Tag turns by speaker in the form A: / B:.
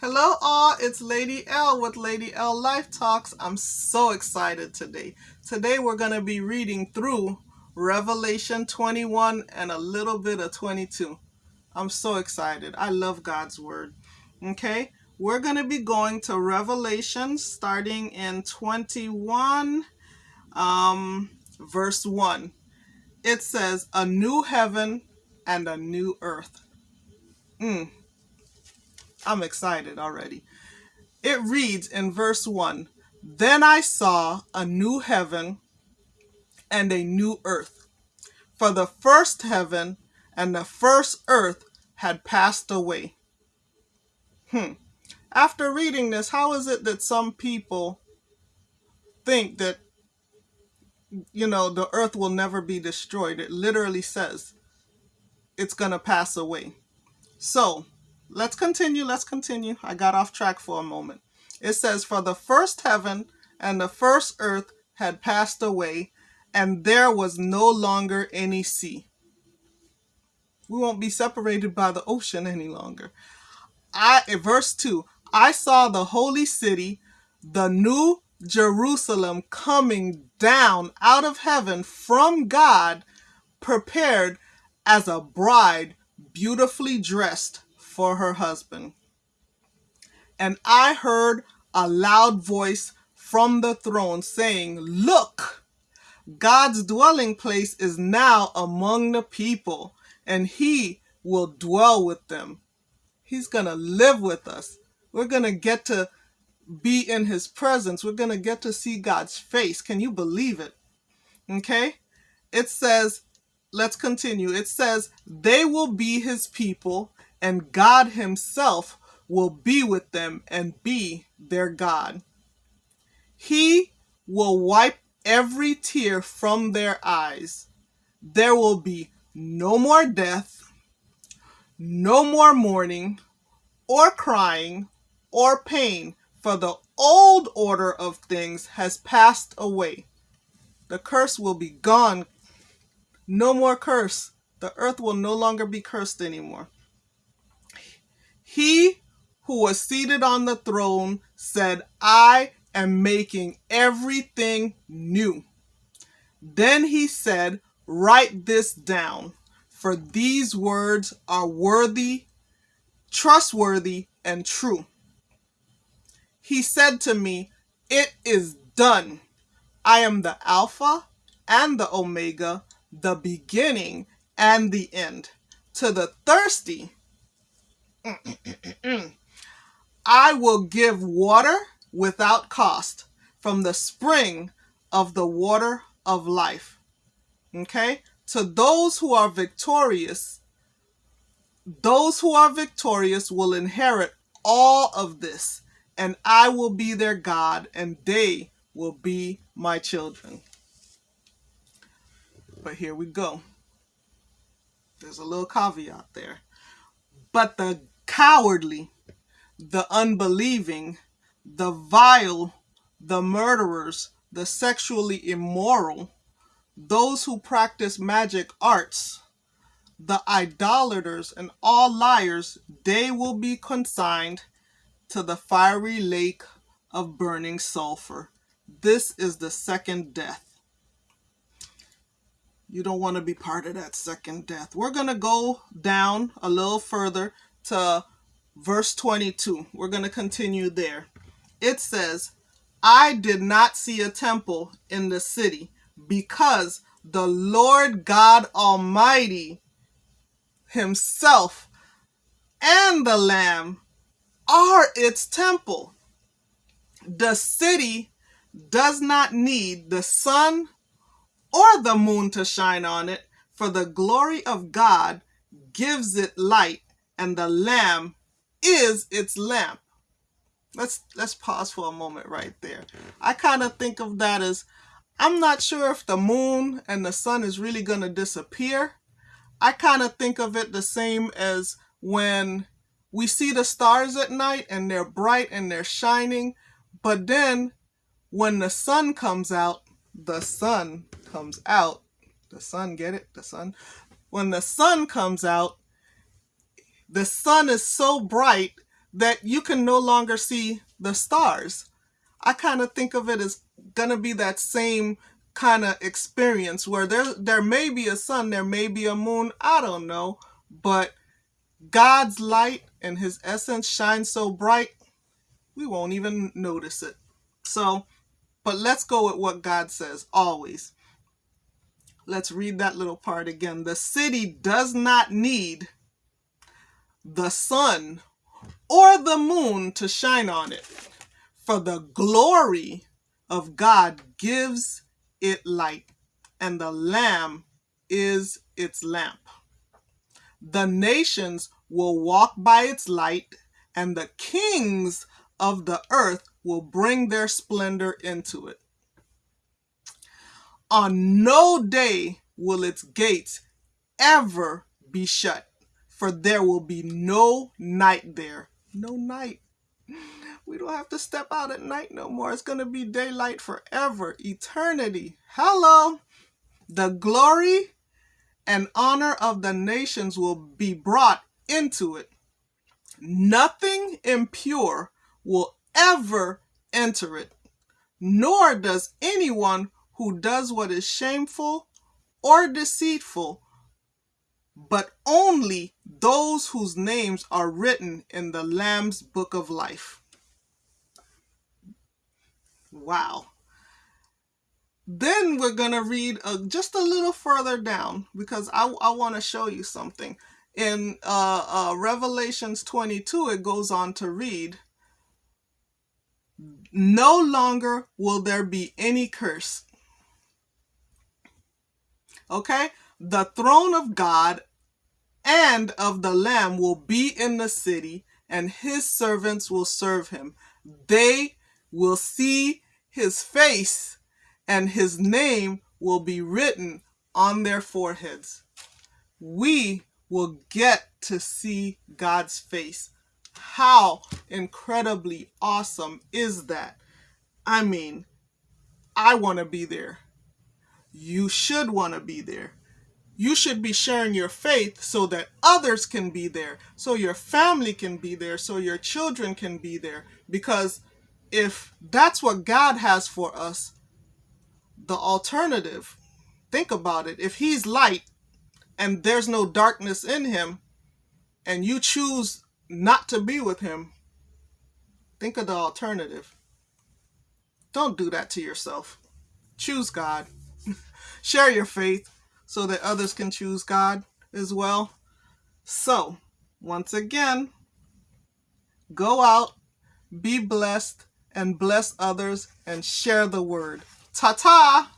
A: Hello all, it's Lady L with Lady L Life Talks. I'm so excited today. Today we're going to be reading through Revelation 21 and a little bit of 22. I'm so excited. I love God's Word. Okay, we're going to be going to Revelation starting in 21, um, verse 1. It says, A new heaven and a new earth. Mm, I'm excited already. It reads in verse 1 Then I saw a new heaven and a new earth. For the first heaven and the first earth had passed away. Hmm. After reading this, how is it that some people think that, you know, the earth will never be destroyed? It literally says it's going to pass away. So, let's continue. Let's continue. I got off track for a moment. It says, For the first heaven and the first earth had passed away, and there was no longer any sea. We won't be separated by the ocean any longer. I verse 2 I saw the holy city, the new Jerusalem coming down out of heaven from God, prepared as a bride beautifully dressed for her husband. And I heard a loud voice from the throne saying, Look, God's dwelling place is now among the people, and he will dwell with them. He's going to live with us. We're going to get to be in his presence. We're going to get to see God's face. Can you believe it? Okay? It says, let's continue. It says, they will be his people and God himself will be with them and be their God. He will wipe every tear from their eyes. There will be no more death, no more mourning, or crying, or pain, for the old order of things has passed away. The curse will be gone. No more curse. The earth will no longer be cursed anymore. He who was seated on the throne said, I am making everything new. Then he said, Write this down, for these words are worthy, trustworthy, and true. He said to me, It is done. I am the Alpha and the Omega, the beginning and the end. To the thirsty, I will give water without cost from the spring of the water of life. Okay? To those who are victorious, those who are victorious will inherit all of this, and I will be their God, and they will be my children. But here we go. There's a little caveat there. But the cowardly, the unbelieving, the vile, the murderers, the sexually immoral, those who practice magic arts, the idolaters, and all liars, they will be consigned to the fiery lake of burning sulfur. This is the second death. You don't want to be part of that second death. We're going to go down a little further to verse 22. We're going to continue there. It says, I did not see a temple in the city because the Lord God Almighty himself and the Lamb are its temple. The city does not need the sun or the moon to shine on it, for the glory of God gives it light and the lamb is its lamp. Let's let's pause for a moment right there. I kind of think of that as I'm not sure if the moon and the sun is really going to disappear. I kind of think of it the same as when we see the stars at night and they're bright and they're shining, but then when the sun comes out, the sun comes out. The sun, get it? The sun. When the sun comes out, the sun is so bright that you can no longer see the stars. I kind of think of it as going to be that same kind of experience where there there may be a sun, there may be a moon, I don't know, but God's light and his essence shines so bright, we won't even notice it. So, but let's go with what God says always. Let's read that little part again. The city does not need the sun or the moon to shine on it, for the glory of God gives it light, and the Lamb is its lamp. The nations will walk by its light, and the kings of the earth will bring their splendor into it. On no day will its gates ever be shut, for there will be no night there. No night. We don't have to step out at night no more. It's going to be daylight forever, eternity. Hello. The glory and honor of the nations will be brought into it. Nothing impure will ever enter it, nor does anyone who does what is shameful or deceitful, but only those whose names are written in the Lamb's book of life. Wow. Then we're going to read uh, just a little further down because I, I want to show you something. In uh, uh, Revelations 22, it goes on to read, No longer will there be any curse. Okay? The throne of God and of the Lamb will be in the city, and his servants will serve him. They will see his face, and his name will be written on their foreheads. We will get to see God's face. How incredibly awesome is that? I mean, I want to be there. You should want to be there. You should be sharing your faith so that others can be there, so your family can be there, so your children can be there. Because if that's what God has for us, the alternative, think about it. If He's light and there's no darkness in Him, and you choose not to be with Him, think of the alternative. Don't do that to yourself. Choose God. Share your faith so that others can choose God as well. So, once again, go out, be blessed, and bless others and share the word. Ta ta!